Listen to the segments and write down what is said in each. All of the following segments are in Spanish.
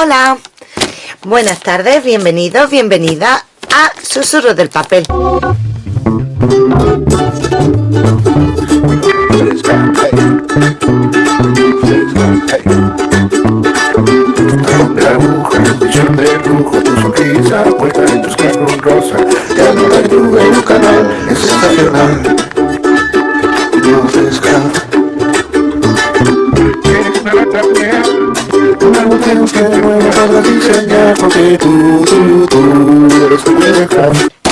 Hola, buenas tardes, bienvenidos, bienvenida a Susurros del Papel. No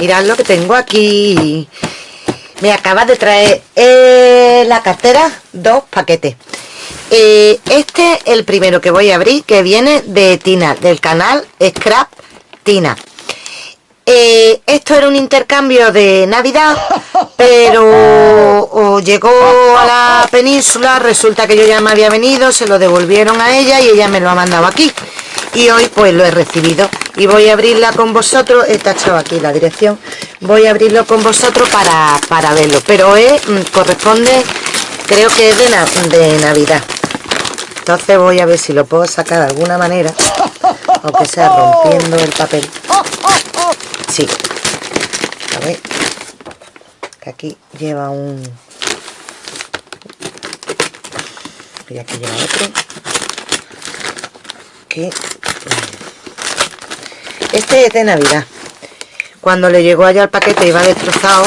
Mirad lo que tengo aquí. Me acaba de traer eh, la cartera dos paquetes. Eh, este es el primero que voy a abrir, que viene de Tina, del canal Scrap Tina. Eh, esto era un intercambio de Navidad, pero o llegó a la península, resulta que yo ya me había venido, se lo devolvieron a ella y ella me lo ha mandado aquí. Y hoy pues lo he recibido y voy a abrirla con vosotros, he tachado aquí la dirección, voy a abrirlo con vosotros para, para verlo, pero es, mm, corresponde, creo que es de, na- de Navidad. Entonces voy a ver si lo puedo sacar de alguna manera, aunque sea rompiendo el papel. Sí. A ver. Que aquí lleva un... Y aquí lleva otro. Que... Este es de Navidad. Cuando le llegó allá el paquete iba destrozado.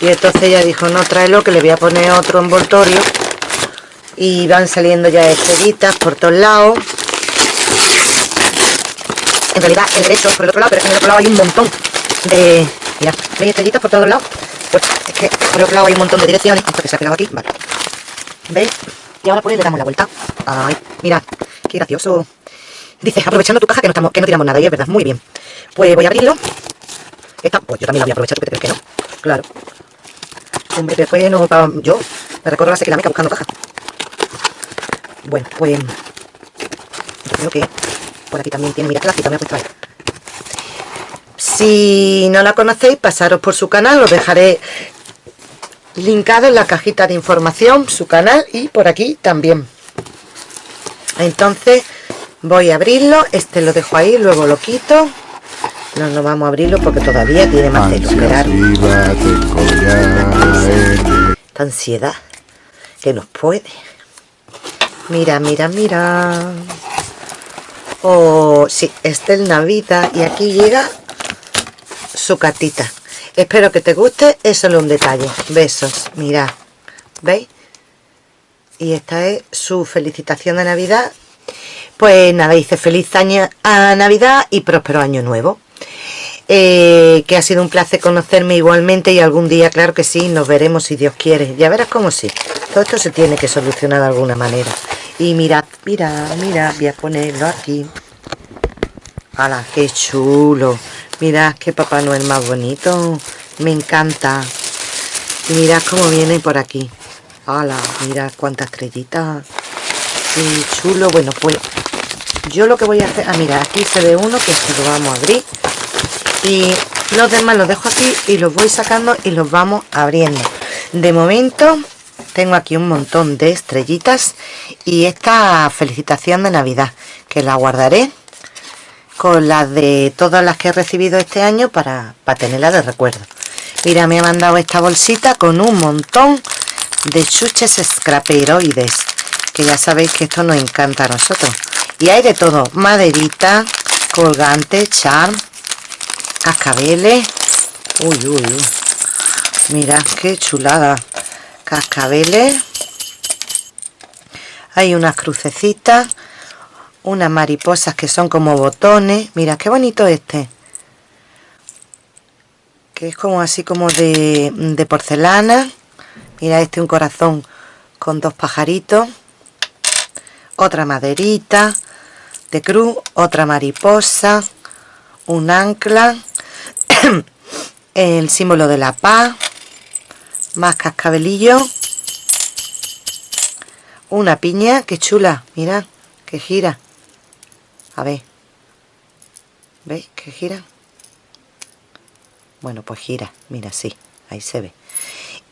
Y entonces ella dijo, no, tráelo que le voy a poner otro envoltorio. Y van saliendo ya estrellitas por todos lados. En realidad el derecho por el otro lado, pero en el otro lado hay un montón de... Mira, ¿veis estrellitas por todos lados? Pues es que por el otro lado hay un montón de direcciones. Esto que se ha pegado aquí, vale. ¿Veis? Y ahora pues le damos la vuelta. Ay, mira, qué gracioso. Dice, aprovechando tu caja que no, estamos, que no tiramos nada, y es verdad, muy bien. Pues voy a abrirlo. Esta, pues yo también la voy a aprovechar, ¿tú qué te crees que no? Claro. Hombre, después no, pa- yo me recorro la sequía buscando caja. Bueno, pues yo creo que por aquí también tiene, mira la cita me ha puesto ahí. Si no la conocéis, pasaros por su canal, os dejaré linkado en la cajita de información, su canal y por aquí también. Entonces voy a abrirlo, este lo dejo ahí, luego lo quito. No, no vamos a abrirlo porque todavía tiene más de esperar. Esta ansiedad que nos puede. Mira, mira, mira. Oh, sí, este es Navidad y aquí llega su cartita. Espero que te guste, es solo un detalle. Besos, mirad. ¿Veis? Y esta es su felicitación de Navidad. Pues nada, dice feliz año a Navidad y próspero año nuevo. Eh, que ha sido un placer conocerme igualmente y algún día, claro que sí, nos veremos si Dios quiere. Ya verás cómo sí. Todo esto se tiene que solucionar de alguna manera. Y mirad, mirad, mirad, voy a ponerlo aquí. ¡Hala, qué chulo! Mirad qué Papá Noel más bonito. Me encanta. Y mirad cómo viene por aquí. ¡Hala! Mirad cuántas estrellitas. Qué chulo. Bueno, pues yo lo que voy a hacer... Ah, mira, aquí se ve uno que se lo vamos a abrir. Y los demás los dejo aquí y los voy sacando y los vamos abriendo. De momento tengo aquí un montón de estrellitas y esta felicitación de Navidad que la guardaré con las de todas las que he recibido este año para, para tenerla de recuerdo. Mira, me ha mandado esta bolsita con un montón de chuches scraperoides que ya sabéis que esto nos encanta a nosotros. Y hay de todo, maderita, colgante, charm, cascabeles. Uy, uy, uy. Mirad qué chulada. Cascabeles. Hay unas crucecitas. Unas mariposas que son como botones. Mira qué bonito este. Que es como así como de, de porcelana. Mira este un corazón con dos pajaritos. Otra maderita de cruz. Otra mariposa. Un ancla el símbolo de la paz, más cascabelillo, una piña, que chula, mira, que gira, a ver, ¿veis que gira? Bueno, pues gira, mira, sí, ahí se ve.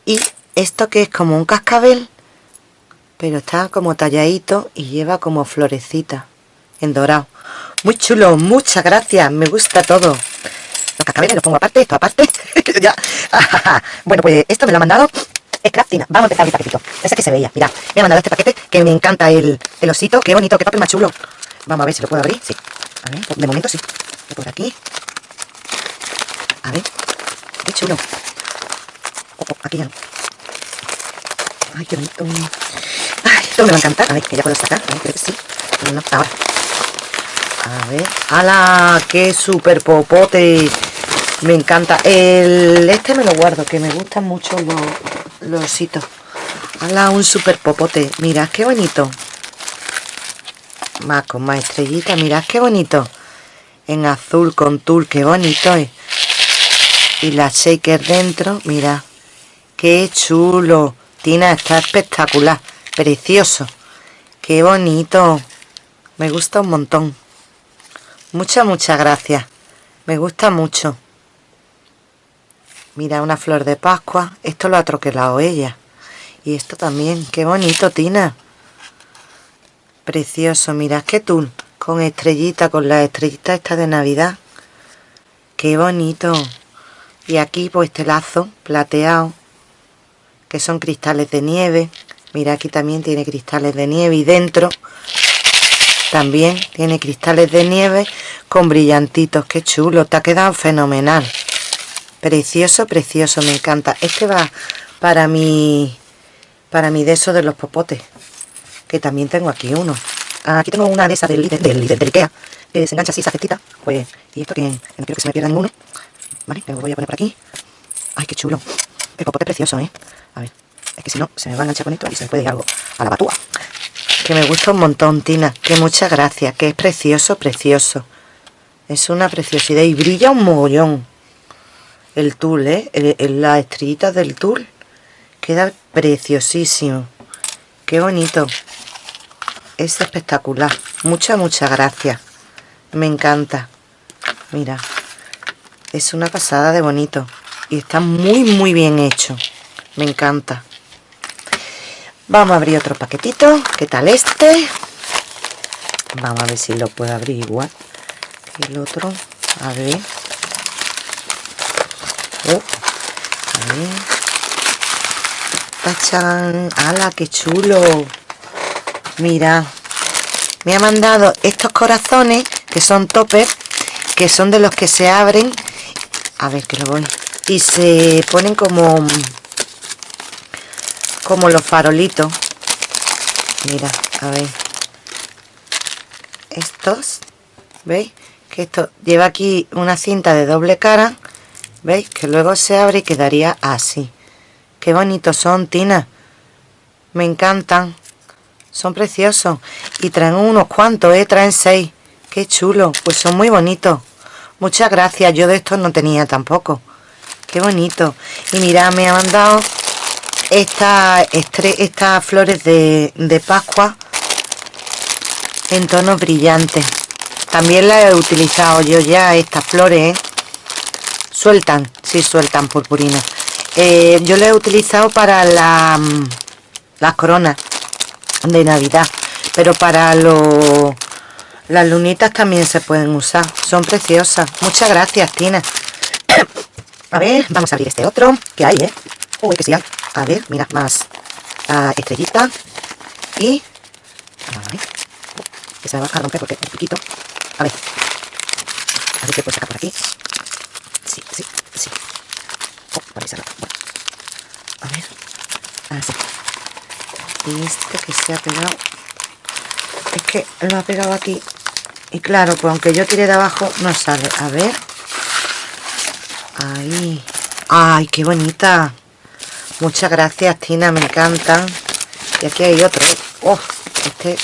Y esto que es como un cascabel, pero está como talladito y lleva como florecita en dorado. Muy chulo, muchas gracias, me gusta todo. Los cascabeles los pongo aparte, esto aparte. ya. bueno, pues esto me lo ha mandado Scraftina. Vamos a empezar mi paquetito. Ese que se veía, mira. Me ha mandado este paquete que me encanta el, el osito. Qué bonito, qué papel más chulo. Vamos a ver si lo puedo abrir. Sí. A ver, de momento sí. Por aquí. A ver. Qué chulo. Oh, oh, aquí ya. Ay, qué bonito. Ay, esto me va a encantar. A ver, que ya puedo sacar. A ver, creo que sí. No, ahora. A ver. ¡Hala! ¡Qué super popote! Me encanta. El este me lo guardo, que me gustan mucho los, los ositos. ¡Hala! Un super popote. Mirad qué bonito. Más con más estrellita. Mirad qué bonito. En azul con tul. Qué bonito es. Y la shaker dentro. Mira. Qué chulo. Tina, está espectacular. Precioso. Qué bonito. Me gusta un montón. Muchas, muchas gracias. Me gusta mucho. Mira, una flor de Pascua. Esto lo ha troquelado ella. Y esto también. Qué bonito, Tina. Precioso. Mira, qué tul. Con estrellita, con la estrellita esta de Navidad. Qué bonito. Y aquí, pues, este lazo plateado. Que son cristales de nieve. Mira, aquí también tiene cristales de nieve. Y dentro también tiene cristales de nieve con brillantitos. Qué chulo, te ha quedado fenomenal. Precioso, precioso, me encanta. Este va para mi, para mi de eso de los popotes. Que también tengo aquí uno. Aquí tengo una de esas del líder, del, del Ikea. Que se engancha así, esa cestita. Pues, y esto que no quiero que se me pierda ninguno. Vale, lo voy a poner por aquí. Ay, qué chulo. El popote precioso, ¿eh? A ver, es que si no, se me va a enganchar con esto y se me puede ir algo a la batúa que me gusta un montón, Tina, que muchas gracias, que es precioso, precioso. Es una preciosidad y brilla un mogollón. El tul, ¿eh? El, las estrellitas del tul. Queda preciosísimo. Qué bonito. Es espectacular. Muchas, muchas gracias. Me encanta. Mira. Es una pasada de bonito. Y está muy, muy bien hecho. Me encanta. Vamos a abrir otro paquetito. ¿Qué tal este? Vamos a ver si lo puedo abrir igual el otro. A ver. Oh, a ver. ¡Tachán! ¡Hala, qué chulo! Mira. Me ha mandado estos corazones, que son toppers, que son de los que se abren. A ver, que lo voy. Y se ponen como como los farolitos mira a ver estos veis que esto lleva aquí una cinta de doble cara veis que luego se abre y quedaría así. Qué bonitos son Tina. Me encantan. Son preciosos. Y traen unos cuantos eh traen seis. Qué chulo. Pues son muy bonitos. Muchas gracias. Yo de estos no tenía tampoco. Qué bonito. Y mira me ha mandado estas esta flores de, de Pascua en tonos brillantes. También las he utilizado yo ya estas flores ¿eh? Sueltan, sí sueltan purpurina. Eh, yo las he utilizado para la, mm, las coronas de navidad pero para los las lunitas también se pueden usar. Son preciosas. Muchas gracias Tina. A ver, vamos a abrir este otro que hay, eh uy que sí hay. A ver, mira, más estrellita y que se va a romper porque un poquito. A ver. A ver qué puedo sacar por aquí sí, sí, sí oh, por ahí se bueno. a ver así y este que se ha pegado es que lo ha pegado aquí y claro, pues aunque yo tire de abajo no sale, a ver ahí ay, qué bonita Muchas gracias, Tina, me encantan. Y aquí hay otro. ¡Oh! Este.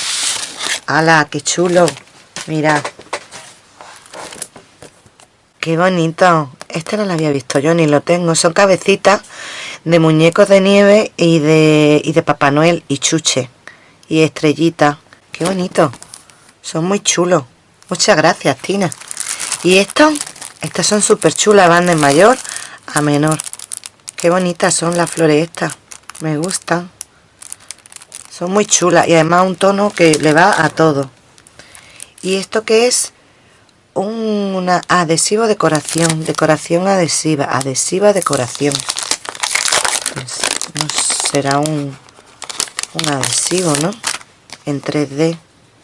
¡Hala! ¡Qué chulo! Mira. ¡Qué bonito! Este no lo había visto yo, ni lo tengo. Son cabecitas de muñecos de nieve y de, y de Papá Noel y chuche. Y estrellita. ¡Qué bonito! Son muy chulos. Muchas gracias, Tina. Y estos, estas son súper chulas, van de mayor a menor. Qué bonitas son las flores estas. Me gustan. Son muy chulas. Y además un tono que le va a todo. ¿Y esto qué es? un adhesivo decoración, decoración adhesiva, adhesiva decoración. Pues, no será un, un adhesivo, ¿no? En 3D.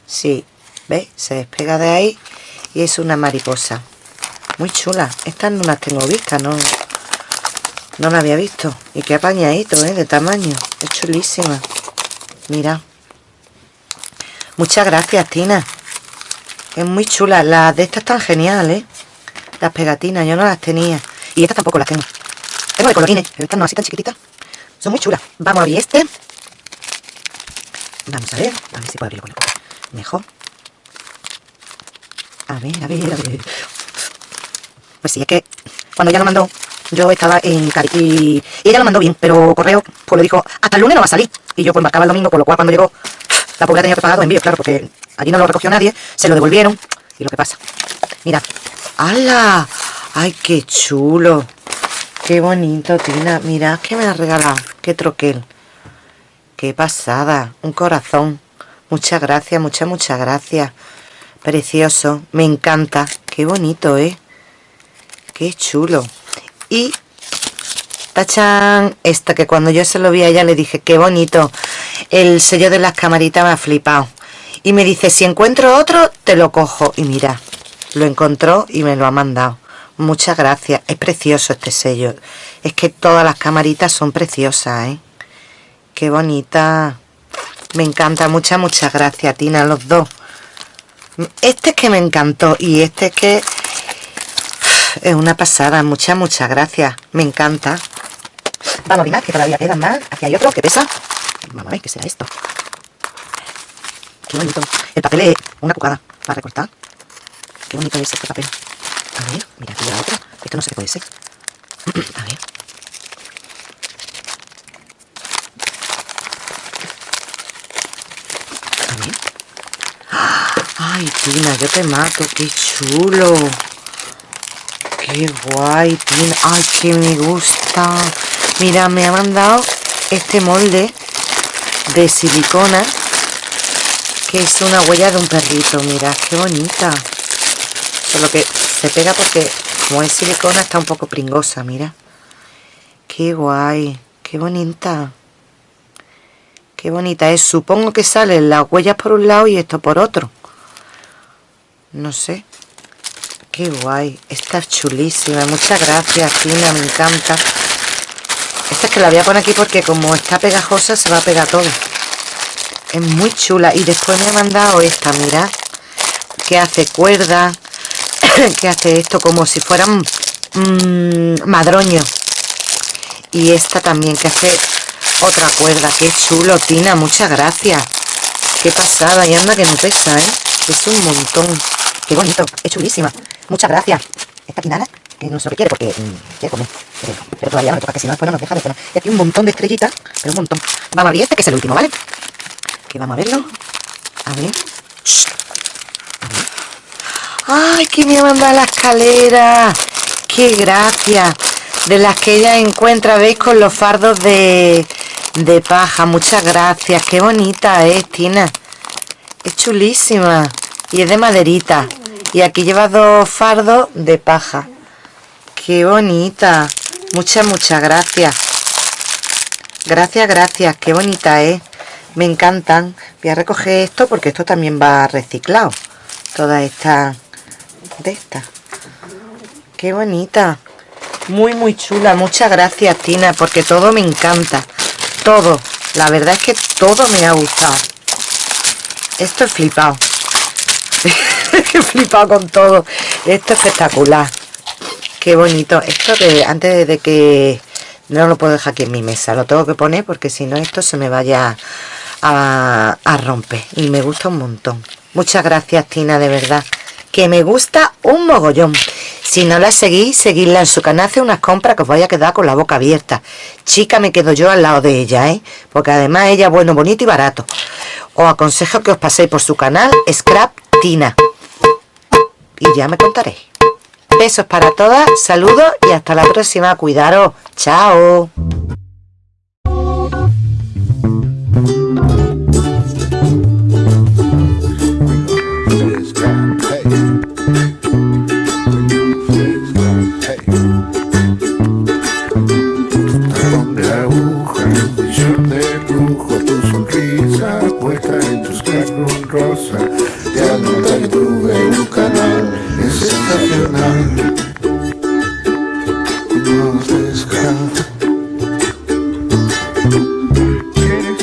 Sí, ¿veis? Se despega de ahí y es una mariposa. Muy chula. Estas no las tengo vistas, no, no la había visto. Y qué apañadito, ¿eh? De tamaño. Es chulísima. Mira. Muchas gracias, Tina. Es muy chula. Las de estas están geniales, ¿eh? Las pegatinas, yo no las tenía. Y estas tampoco las tengo. Tengo de colorines, pero estas no, así tan chiquititas. Son muy chulas. Vamos a abrir este. Vamos a ver. A ver si puedo abrirlo con Mejor. A ver, a ver, a ver. Pues sí, es que cuando ella lo mandó, yo estaba en Cari y, ella lo mandó bien, pero correo pues le dijo, hasta el lunes no va a salir. Y yo pues marcaba el domingo, por lo cual cuando llegó, la pobre tenía que pagar claro, porque allí no lo recogió nadie, se lo devolvieron. Y lo que pasa. Mira. ¡Hala! ¡Ay, qué chulo! ¡Qué bonito, Tina! Mira, que me ha regalado. ¡Qué troquel! ¡Qué pasada! Un corazón. Muchas gracias, muchas, muchas gracias. Precioso. Me encanta. ¡Qué bonito, eh! ¡Qué chulo! Y tachan esta que cuando yo se lo vi a ella le dije qué bonito el sello de las camaritas me ha flipado y me dice si encuentro otro te lo cojo y mira lo encontró y me lo ha mandado muchas gracias es precioso este sello es que todas las camaritas son preciosas ¿eh? qué bonita me encanta muchas muchas gracias Tina los dos este es que me encantó y este es que es una pasada, muchas, muchas gracias. Me encanta. Vamos a mirar que todavía quedan más. Aquí hay otro que pesa. Vamos a ver qué será esto. Qué bonito. El papel es una cucada para recortar. Qué bonito es este papel. A ver, mira, aquí hay otro. Esto no qué puede ser. A ver. A ver. Ay, Tina, yo te mato. Qué chulo. Qué guay, Tina. Ay, que me gusta. Mira, me ha mandado este molde de silicona que es una huella de un perrito. Mira, qué bonita. Solo que se pega porque como es silicona está un poco pringosa, mira. Qué guay, qué bonita. Qué bonita es. Supongo que salen las huellas por un lado y esto por otro. No sé. Qué guay. Esta es chulísima. Muchas gracias, Tina. Me encanta. Esta es que la voy a poner aquí porque como está pegajosa se va a pegar todo. Es muy chula. Y después me ha mandado esta, mira. Que hace cuerda. que hace esto como si fueran mmm, madroños. Y esta también que hace otra cuerda. Qué chulo, Tina. Muchas gracias. Qué pasada. Y anda que no pesa, ¿eh? Es un montón. Qué bonito. Es chulísima. Muchas gracias. Esta nada que no se lo quiere porque mm, quiere comer. Pero, todavía no toca, que si no después no nos deja de. Y aquí un montón de estrellitas, pero un montón. Vamos a abrir este, que es el último, ¿vale? Que vamos a verlo. A ver. Ver. ¡Ay, que me ha mandado la escalera! ¡Qué gracia! De las que ella encuentra, ¿veis? Con los fardos de, de paja. Muchas gracias. ¡Qué bonita es, Tina! Es chulísima. Y es de maderita. Y aquí lleva dos fardos de paja. ¡Qué bonita! Muchas, muchas gracias. Gracias, gracias. Qué bonita es. Me encantan. Voy a recoger esto porque esto también va reciclado. Toda esta de esta. Qué bonita. Muy, muy chula. Muchas gracias, Tina, porque todo me encanta. Todo. La verdad es que todo me ha gustado. Esto es flipado. He flipado con todo. Esto es espectacular. Qué bonito. Esto antes de que... No lo puedo dejar aquí en mi mesa. Lo tengo que poner porque si no esto se me vaya a, a romper. Y me gusta un montón. Muchas gracias, Tina, de verdad. Que me gusta un mogollón. Si no la seguís, seguidla en su canal. Hace unas compras que os vaya a quedar con la boca abierta. Chica, me quedo yo al lado de ella, ¿eh? Porque además ella es bueno, bonito y barato. Os aconsejo que os paséis por su canal Scrap Tina y ya me contaréis. Besos para todas, saludos y hasta la próxima. Cuidaros. Chao.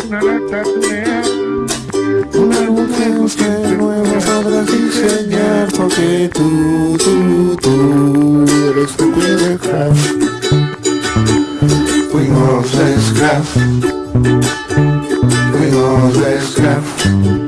Una luz que nueva sabrás diseñar Porque tú, tú, tú eres tu dejar We know the scrap We know the scrap